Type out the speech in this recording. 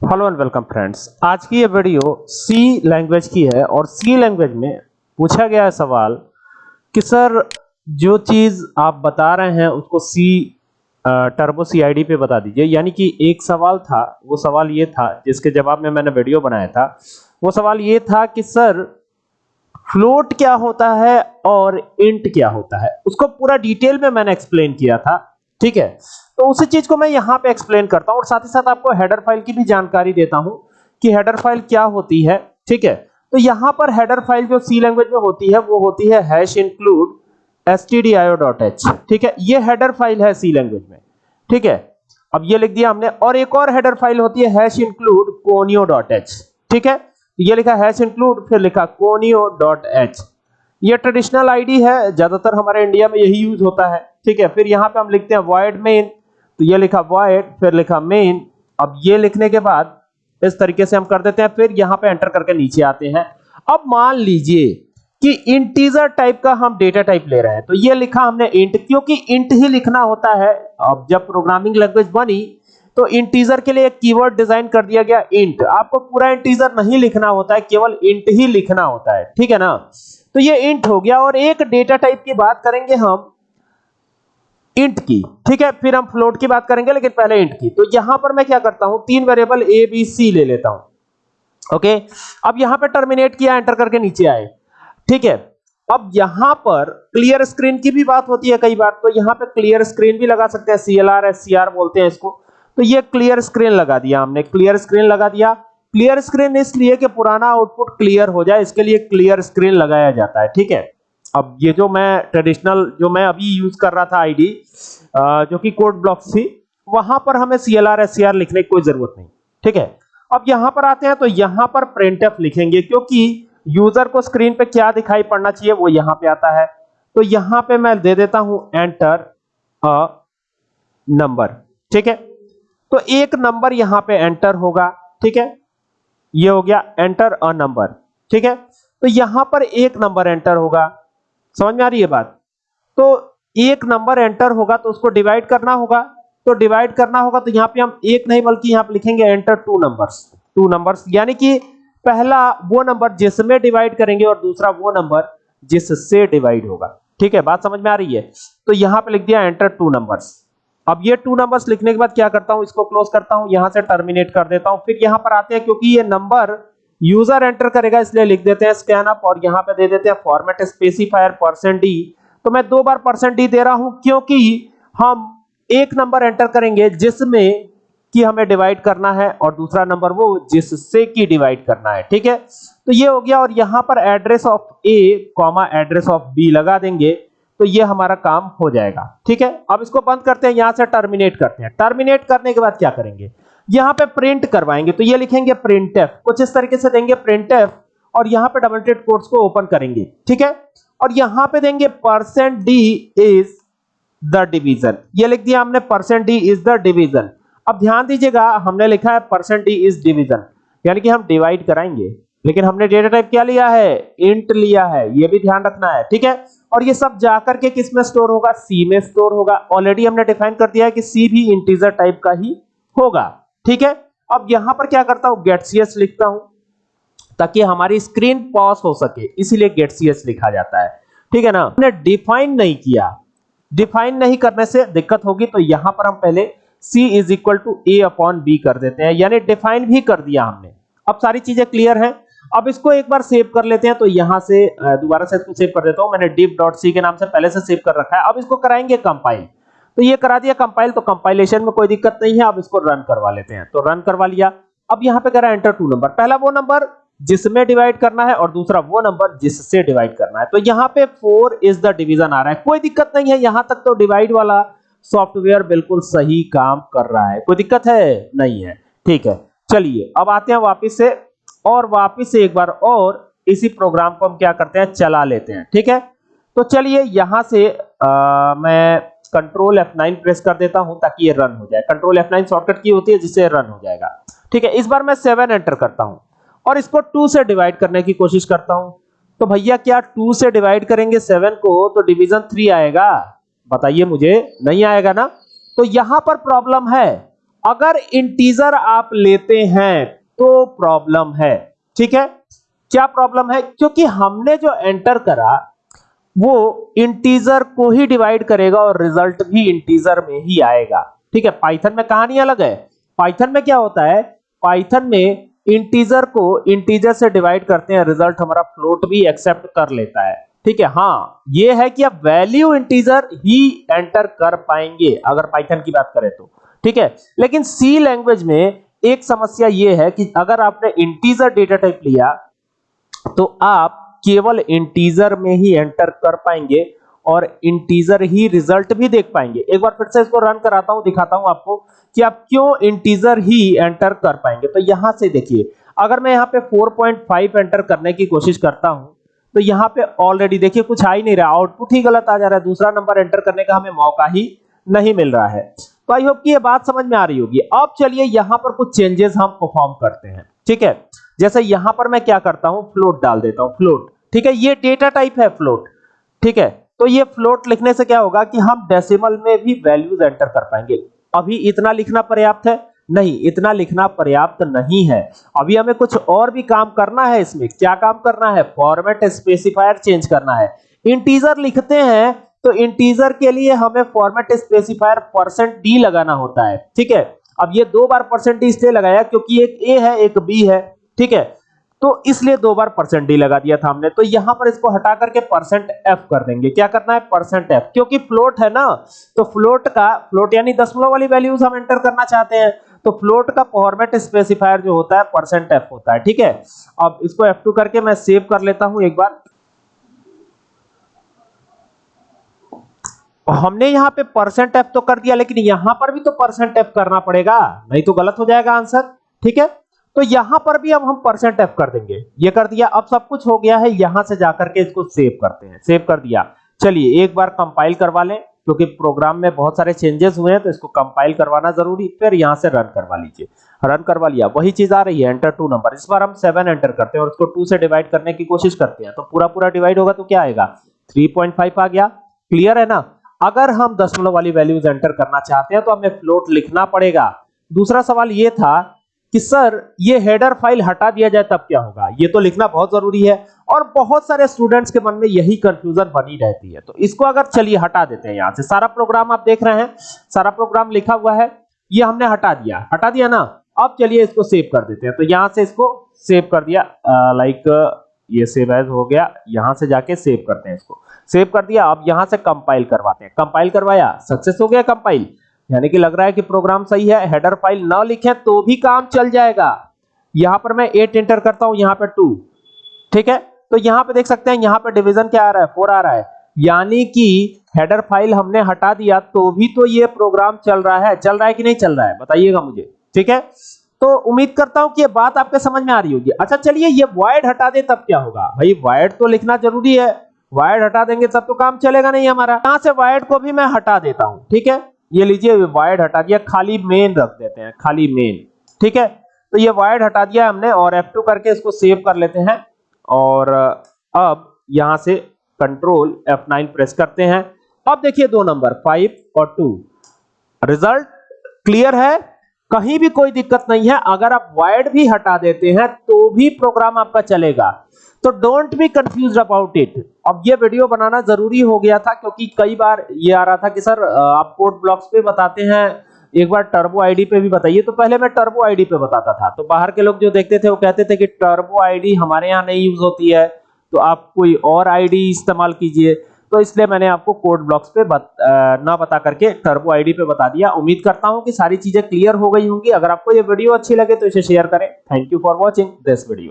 Hello and welcome friends आज की ये वीडियो सी लैंग्वेज की है और सी लैंग्वेज में पूछा गया है सवाल कि सर, जो चीज़ आप बता रहे हैं, उसको सी टर्बो सी आई डी पे बता दीजिए। यानी कि एक सवाल था, वो सवाल ये था, जिसके जवाब में मैंने वीडियो बनाया था। वो सवाल ये था कि सर फ्लोट क्या होता है और इंट क्या होता है? उसको पूरा डिटेल में मैंने एक्सप्लेन किया था। ठीक है? तो उसी चीज़ को मैं यहाँ पे एक्सप्लेन करता हूँ और साथ ही साथ आपको हेडर फ़ाइल की भी जानकारी देता हूँ कि हेडर फ़ाइल क्या होती है, ठीक है? तो यहाँ पर हेडर फ़ाइल जो सी लैंग्वेज में होती है, वो होती है हैश इंक्लूड stdio.h ठीक है? ये हेडर फ़ाइल है सी लैंग्वेज में, ठीक है? अब ये लिख दिया हमने और एक और हेडर फ़ाइल होती है हैश इंक्लूड conio.h ठीक है? ये लिखा हैश इंक्लूड फिर लिखा conio.h ये ट्रेडिशनल आईडी है, ज़्यादातर हमारे इंडिया में यही यूज़ होता है। ठीक है, फिर यहाँ पे हम लिखते हैं void main तो ये लिखा void, फिर लिखा main, अब ये लिखने के बाद इस तरीके से हम कर देते हैं, फिर यहाँ पे एंटर करके नीचे आते हैं। अब मान लीजिए कि इंटीजर टाइप का हम डेटा टाइप ले रहे हैं तो ये लिखा हमने इंट क्योंकि इंट ही लिखना होता है। अब जब प्रोग्रामिंग लैंग्वेज बनी तो इंटीजर के लिए एक कीवर्ड डिज़ाइन कर दिया गया इंट आपको पूरा इंटीजर नहीं लिखना होता है, केवल इंट ही लिखना होता है, ठीक है ना? तो ये इंट हो गया, और एक डेटा टाइप की बात करेंगे हम इंट की, ठीक है? फिर हम फ्लोट की बात करेंगे, लेकिन पहले इंट की। तो यहाँ पर मैं क्या करता हूँ? तीन वेरिएबल ए बी सी ले लेता हूँ। ओके अब यहाँ पे टर्मिनेट किया एंटर करके नीचे आए। ठीक है? अब यहाँ पर क्लियर स्क्रीन की भी बात होती है कई बार। तो यहाँ पे क्लियर स्क्रीन भी लगा सकते हैं। सीएलआर एससीआर बोलते हैं इसको। तो ये क्लियर स्क्रीन लगा दिया हमने। क्लियर स्क्रीन लगा दिया। क्लियर स्क्रीन इसलिए कि पुराना आउटपुट क्लियर हो जाए, इसके लिए क्लियर स्क्रीन लगाया जाता है। ठीक है? अब ये जो मैं ट्रेडिशनल जो मैं अभी यूज़ कर रहा था आईडी जो कि कोड ब्लॉक्स थी, वहाँ पर हमें सीएलआर एससीआर लिखने की कोई ज़रूरत नहीं, ठीक है? अब यहाँ पर आते हैं तो यहाँ पर प्रिंटफ लिखेंगे, क्योंकि यूज़र को स्क्रीन पे क्या दिखाई पड़ना चाहिए, वो यहाँ पे आता है। तो यहाँ पे मैं दे देता हूँ एंटर अ नंबर ठीक है? तो एक नंबर यहाँ पे एंटर होगा, ठीक है? ये हो गया एंटर अ नंबर ठीक है? तो यहाँ पर एक नंबर एंटर होगा। समझ में आ रही है बात? तो एक नंबर एंटर होगा तो उसको डिवाइड करना होगा। तो डिवाइड करना होगा तो यहाँ पे हम एक नहीं बल्कि यहाँ पे लिखेंगे enter two numbers two numbers यानी कि पहला वो नंबर जिसमें डिवाइड करेंगे और दूसरा वो नंबर जिससे डिवाइड होगा। ठीक है, बात समझ में आ रही है? तो यहाँ पे लिख दिया एंटर टू नंबर्स अब ये टू नंबर्स लिखने के बाद क्या करता हूँ? इसको क्लोज करता हूँ, यहाँ से टर्मिनेट कर देता हूँ। फिर यहाँ पर आते हैं क्योंकि ये नंबर यूज़र एंटर करेगा, इसलिए लिख देते हैं स्कैन अप और यहाँ पे दे देते हैं फॉर्मेट स्पेसिफायर परसेंट डी तो मैं दो बार परसेंट डी दे रहा हूँ, क्योंकि हम एक नंबर एंटर करेंगे जिसमें कि हमें डिवाइड करना है और दूसरा नंबर वो जिससे की डिवाइड करना है, ठीक है? तो ये हो गया और यहाँ पर address of A comma address of B लगा देंगे तो ये हमारा काम हो जाएगा, ठीक है? अब इसको बंद करते हैं, यहाँ से टर्मिनेट करते हैं। टर्मिनेट करने के बाद क्या करेंगे? यहाँ पे प्रिंट करवाएँगे। तो ये लिखेंगे printf कुछ इस तरीके से देंगे printf और यहाँ पे डबल टेड कोट्स को ओपन करेंगे। ठीक है? और यहाँ पे देंगे percent D is the division ये लिख दिया हमने percent D is the division अब ध्यान दीजिएगा, हमने लिखा है परसेंट डी इज़ डिवीज़न यानी कि हम डिवाइड कराएँगे। लेकिन हमने डेटा टाइप क्या लिया है? इंट लिया है। ये भी ध्यान रखना है। ठीक है? और ये सब जाकर के किसमें स्टोर होगा? सी में स्टोर होगा। ऑलरेडी हमने डिफाइन कर दिया है कि सी भी इंटीजर टाइप का ही होगा। ठीक है? अब यहाँ पर क्या करता हूँ? गेट सी लिखता हूँ, ताकि हमारी स्क्रीन पॉज हो सके, इसीलिए गेट सी लिखा जाता है। ठीक है ना? हमने डिफाइन नहीं किया। डिफाइन नहीं करने से दिक्कत होगी तो यहाँ पर हम पहले c is equal to A upon B कर देते हैं, यानी डिफाइन भी कर दिया हमने। अब सारी चीज़ें क्लियर है। अब इसको एक बार सेव कर लेते हैं तो यहाँ से दोबारा से इसको सेव कर देता हूँ। मैंने div.c के नाम से पहले से सेव कर रखा है। अब इसको कराएँगे कंपाइल तो ये करा दिया कंपाइल तो कंपाइलेशन में कोई दिक्कत नहीं है अब इसको रन करवा लेते हैं। तो रन करवा लिया। अब यहाँ पे करा एंटर टू नंबर पहला वो नंबर जिसमें डिवाइड करना है और दूसरा वो नंबर जिससे डिवाइड करना है। तो यहाँ पे 4 इज़ द डिवीज़न आ रहा है। कोई दिक्कत नहीं है यहाँ तक तो डिवाइड वाला सॉफ्टवेयर बिल्कुल सही काम कर रहा है। कोई दिक्कत है? नहीं है। ठीक है चलिए अब आते हैं वापस से और वापस से एक बार और इसी प्रोग्राम को हम क्या करते हैं? चला लेते हैं। ठीक है? तो चलिए यहाँ से आ, मैं कंट्रोल F9 प्रेस कर देता हूँ ताकि ये रन हो जाए। कंट्रोल F9 शॉर्टकट की होती है जिससे रन हो जाएगा। ठीक है, इस बार मैं 7 एंटर करता हूँ और इसको 2 से डिवाइड करने की कोशिश करता हूँ। तो भैया क्या 2 से डिवाइड करेंगे 7 को तो डिवीज़न 3 आएगा। बताइए मुझे, नहीं आएगा ना? तो यहाँ पर प्रॉब्लम है। अगर इंटीजर आप लेते हैं तो प्रॉब्लम है। ठीक है? क्या प्रॉब्लम है? क्योंकि हमने जो एंटर करा वो इंटीजर को ही डिवाइड करेगा और रिज़ल्ट भी इंटीजर में ही आएगा। ठीक है पाइथन में कहानी अलग है। पाइथन में क्या होता है? पाइथन में इंटीजर को इंटीजर से डिवाइड करते हैं रिज़ल्ट हमारा फ्लोट भी एक्सेप्ट कर लेता है। ठीक है हाँ ये है कि आप वैल्यू इंटीजर ही एंटर कर पाएँगे, अगर पाइथन की बात करें तो। ठीक है, लेकिन सी लैंग्वेज में एक समस्या ये है कि अगर आपने इंटीजर डेटा टाइप लिया तो आप केवल इंटीजर में ही एंटर कर पाएँगे और इंटीजर ही रिज़ल्ट भी देख पाएँगे। एक बार फिर से इसको रन कराता हूँ, दिखाता हूँ आपको कि आप क्यों इंटीजर ही एंटर कर पाएँगे। तो यहाँ से देखिए, अगर मैं यहाँ पे 4.5 एंटर करने की कोशिश करता हूँ तो यहाँ पे ऑलरेडी देखिए कुछ आ ही नहीं रहा आउटपुट ही गलत आ जा रहा है। दूसरा नंबर एंटर करने का हमें मौका ही नहीं मिल रहा है। तो आई होप कि ये बात समझ में आ रही होगी। अब चलिए यहाँ पर कुछ चेंजेस हम परफॉर्म करते हैं। ठीक है? जैसे यहाँ पर मैं क्या करता हूँ? फ्लोट डाल देता हूँ फ्लोट ठीक है, ये डेटा टाइप है फ्लोट ठीक है तो ये फ्लोट लिखने से क्या होगा कि हम डेसिमल में भी वैल्यूज़ एंटर कर पाएँगे। अभी इतना लिखना पर्याप्त है? नहीं, इतना लिखना पर्याप्त नहीं है। अभी हमें कुछ और भी काम करना है इसमें। क्या काम करना है? फॉर्मेट स्पेसिफायर चेंज करना है। इंटीजर लिखते हैं तो इंटीजर के लिए हमें फॉर्मेट स्पेसिफायर परसेंट डी लगाना होता है। ठीक है, अब ये दो बार परसेंट डी इसलिए लगाया क्योंकि एक ए है, एक बी है। ठीक है? तो इसलिए दो बार परसेंट डी लगा दिया था हमने। तो यहाँ पर इसको हटा करके परसेंट एफ़ कर देंगे। क्या करना है? परसेंट एफ़ क्योंकि फ्लोट है ना तो फ्लोट का फ्लोट यानी दशमलव वाली वैल्यूज़ हम एंटर करना चाहते हैं। तो फ्लोट का फॉर्मेट स्पेसिफायर जो होता है परसेंट एफ़ होता है। ठीक है? अब इसको F2 करके मैं सेव कर लेता हूँ एक बार। हमने यहाँ पे परसेंट एफ़ तो कर दिया, लेकिन यहाँ पर भी तो परसेंट एफ़ करना पड़ेगा। नहीं तो गलत हो जाएगा आंसर ठीक है? तो यहाँ पर भी अब हम परसेंट एफ़ कर देंगे। ये कर दिया, अब सब कुछ हो गया है, यहाँ से जाकर के इसको सेव करते हैं। सेव कर दिया। चलिए, एक बार कंपाइल करवा लें, क्योंकि प्रोग्राम में बहुत सारे चेंजेस हुए हैं तो इसको कंपाइल करवाना ज़रूरी, फिर यहाँ से रन करवा लीजिए। रन करवा लिया। वही चीज़ आ रही है एंटर टू नंबर इस बार हम सेवन एंटर करते हैं और इसको टू से डिवाइड करने की कोशिश करते हैं। तो पूरा पूरा डिवाइड होगा तो क्या आएगा? 3.5 आ गया। क्लियर है ना? अगर हम दशमलव वाली वैल्यूज़ एंटर करना चाहते हैं तो हमें फ्लोट लिखना पड़ेगा। दूसरा सवाल ये था कि सर, ये हेडर फ़ाइल हटा दिया जाए तब क्या होगा? ये तो लिखना बहुत ज़रूरी है। और बहुत सारे स्टूडेंट्स के मन में यही कंफ्यूजन बनी रहती है। तो इसको अगर चलिए हटा देते हैं यहाँ से। सारा प्रोग्राम आप देख रहे हैं। सारा प्रोग्राम लिखा हुआ है। ये हमने हटा दिया। हटा दिया ना? अब चलिए इसको सेव कर देते हैं। तो यहाँ से इसको सेव कर दिया। लाइक ये सेव एज हो गया। यहाँ से जाके सेव करते हैं इसको। सेव कर दिया। अब यहाँ से कंपाइल करवाते हैं। कंपाइल करवाया? सक्सेस हो गया कंपाइल यानी कि लग रहा है कि प्रोग्राम सही है, हेडर फ़ाइल ना लिखें तो भी काम चल जाएगा। यहाँ पर मैं 8 एंटर करता हूँ, यहाँ पे 2 ठीक है? तो यहाँ पे देख सकते हैं, यहाँ पे डिवीज़न क्या आ रहा है? 4 आ रहा है। यानी कि हेडर फ़ाइल हमने हटा दिया तो भी तो ये प्रोग्राम चल रहा है। चल रहा है कि नहीं चल रहा है? बताइएगा मुझे। ठीक है? तो उम्मीद करता हूँ कि ये बात आपके समझ में आ रही होगी। अच्छा चलिए, ये वाइड हटा दे, तब क्या होगा? भाई वाइड तो लिखना ज़रूरी है। वाइड हटा देंगे, तब तो काम चलेगा नहीं हमारा। यहाँ से वाइड को भी मैं हटा देता हूँ। ठीक है? ये लीजिए वाइड हटा दिया, खाली मेन रख देते हैं, खाली मेन ठीक है? तो ये वाइड हटा दिया हमने और F2 करके इसको सेव कर लेते हैं। और अब यहाँ से कंट्रोल F9 प्रेस करते हैं। अब देखिए दो नंबर 5 और 2 रिज़ल्ट क्लियर है? कहीं भी कोई दिक्कत नहीं है। अगर आप वायर्ड भी हटा देते हैं तो भी प्रोग्राम आपका चलेगा। तो don't be confuse about it अब ये वीडियो बनाना ज़रूरी हो गया था क्योंकि कई बार ये आ रहा था कि सर आप कोड ब्लॉक्स पे बताते हैं एक बार टर्बो आईडी पे भी बताइए। तो पहले मैं टर्बो आईडी पे बताता था। तो बाहर के लोग जो देखते थे वो कहते थे कि टर्बो आईडी हमारे यहाँ नहीं यूज़ होती है तो आप कोई और आईडी इस्तेमाल कीजिए। तो इसलिए मैंने आपको कोड ब्लॉक्स पे बत, आ, ना बता करके टर्बो आईडी पे बता दिया। उम्मीद करता हूँ कि सारी चीज़ें क्लियर हो गई होंगी। अगर आपको ये वीडियो अच्छी लगे तो इसे शेयर करें। Thank you for watching this video